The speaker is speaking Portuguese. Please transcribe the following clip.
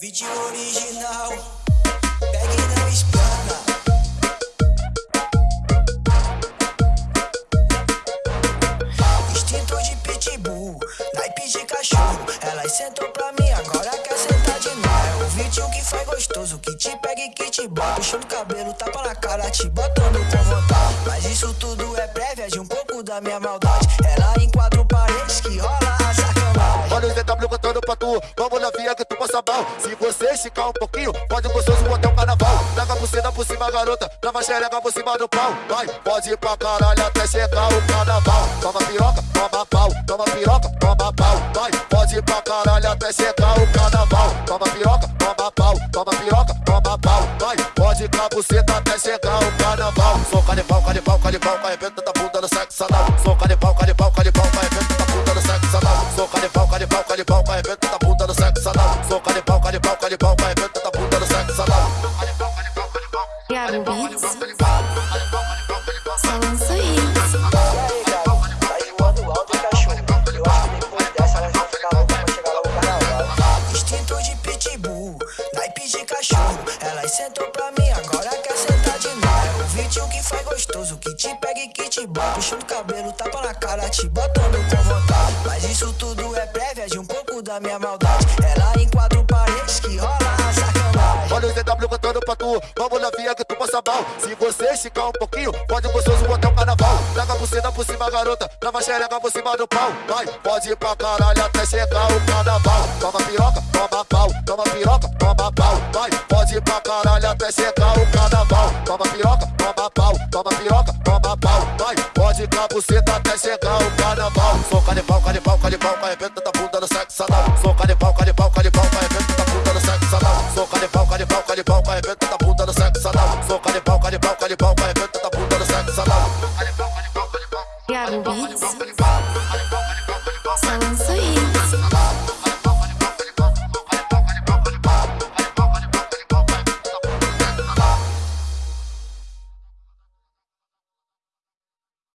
Vídeo original, pegue e não espana. Instinto de pitbull, naipe de cachorro. Elas sentou pra mim, agora quer sentar de novo. É o vídeo que faz gostoso, que te pega e que te bota. Puxando cabelo, tapa na cara, te botando com vontade. Mas isso tudo é prévia de um pouco da minha maldade. Pra tu, vamos na via que tu passa mal. Se você esticar um pouquinho, pode gostoso até o carnaval. Traga a buceta por cima, garota, trava xereca por cima do pau. Vai, pode ir pra caralho até chegar o carnaval. Toma piroca, toma pau, toma piroca, toma pau. Vai, pode ir pra caralho até chegar o carnaval. Toma piroca, toma pau, toma piroca, toma pau. Vai, pode ir com a buceta até chegar o carnaval. De pau, de pau, arrebenta da bunda no sexo anal. Soca de pau, de pau, arrebenta da bunda no sexo anal Beats E tá acho que depois dessa elas vão ficar loucas pra chegar lá no carnaval. Instinto de pitbull, naipe de cachorro. Elas sentou pra mim, agora quer sentar de novo. É o vídeo que faz gostoso, que te pega e que te bota. Puxando o cabelo, tapa na cara, te botando com. Mas isso tudo é prévia de um pouco da minha maldade. Ela em quatro paredes que rola a sacanagem. Olha o ZW cantando pra tu, vamos via que tu passa mal. Se você esticar um pouquinho, pode gostoso até o carnaval. Traga a buceta por cima, garota, trava xereca por cima do pau. Vai, pode ir pra caralho até chegar o carnaval. Toma piroca, toma pau, toma piroca, toma pau. Vai, pode ir pra caralho até chegar o carnaval. Toma piroca, toma pau, toma piroca, toma pau. Vai, pode ir com a buceta até chegar o carnaval Soca de pau, de pau, de pau, arrebenta da bunda no sexo anal de pau, de pau, arrebenta da bunda no sexo anal de pau, de pau, arrebenta da bunda no sexo anal Soca de pau, de pau, de pau, arrebenta da bunda no sexo anal Thiago Beats Só